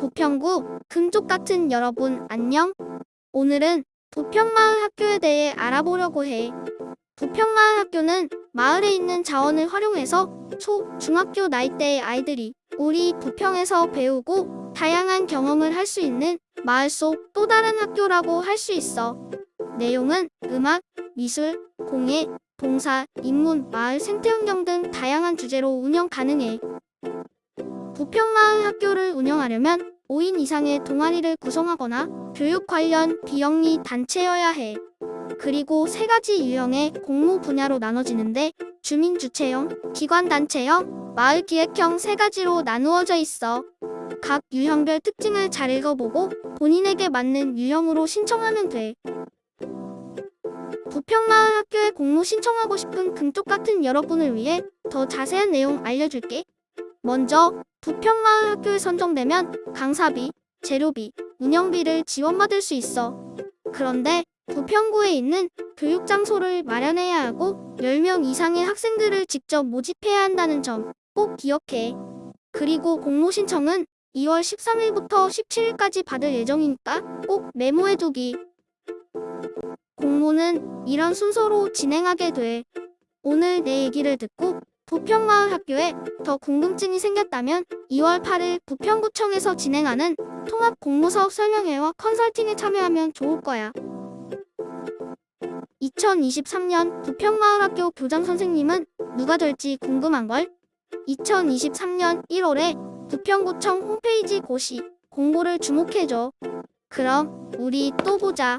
부평구 금쪽 같은 여러분 안녕. 오늘은 부평마을 학교에 대해 알아보려고 해. 부평마을 학교는 마을에 있는 자원을 활용해서 초, 중학교 나이대의 아이들이 우리 부평에서 배우고 다양한 경험을 할 수 있는 마을 속 또 다른 학교라고 할 수 있어. 내용은 음악, 미술, 공예, 봉사, 인문, 마을 생태환경 등 다양한 주제로 운영 가능해. 부평마을 학교를 운영하려면 5인 이상의 동아리를 구성하거나 교육 관련 비영리 단체여야 해. 그리고 세 가지 유형의 공모 분야로 나눠지는데 주민주체형, 기관단체형, 마을기획형 세 가지로 나누어져 있어. 각 유형별 특징을 잘 읽어보고 본인에게 맞는 유형으로 신청하면 돼. 부평마을 학교에 공모 신청하고 싶은 금쪽 같은 여러분을 위해 더 자세한 내용 알려줄게. 먼저 부평마을 학교에 선정되면 강사비, 재료비, 운영비를 지원받을 수 있어. 그런데 부평구에 있는 교육장소를 마련해야 하고 10명 이상의 학생들을 직접 모집해야 한다는 점 꼭 기억해. 그리고 공모 신청은 2월 13일부터 17일까지 받을 예정이니까 꼭 메모해두기. 공모는 이런 순서로 진행하게 돼. 오늘 내 얘기를 듣고 부평마을 학교에 더 궁금증이 생겼다면 2월 8일 부평구청에서 진행하는 통합 공모사업 설명회와 컨설팅에 참여하면 좋을 거야. 2023년 부평마을학교 교장 선생님은 누가 될지 궁금한걸? 2023년 1월에 부평구청 홈페이지 고시 공고를 주목해줘. 그럼 우리 또 보자.